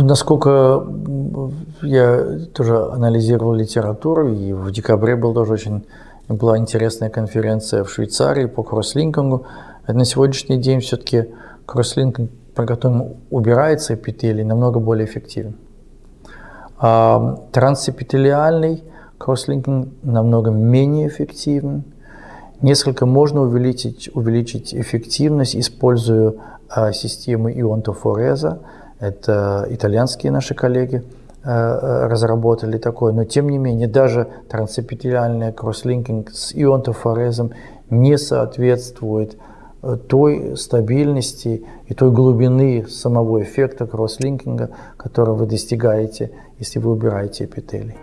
насколько я тоже анализировал литературу, и в декабре был тоже очень была интересная конференция в Швейцарии по кросслинкингу. На сегодняшний день все-таки кросслинкинг, при котором убирается эпителий, намного более эффективен. А трансэпителиальный кросслинкинг намного менее эффективен. Несколько можно увеличить, увеличить эффективность, используя а, системы ионтофореза. Это итальянские наши коллеги а, разработали такое, но тем не менее даже трансэпителиальный кросслинкинг с ионтофорезом не соответствует э, той стабильности и той глубины самого эффекта кросслинкинга, который вы достигаете, если вы убираете эпителий.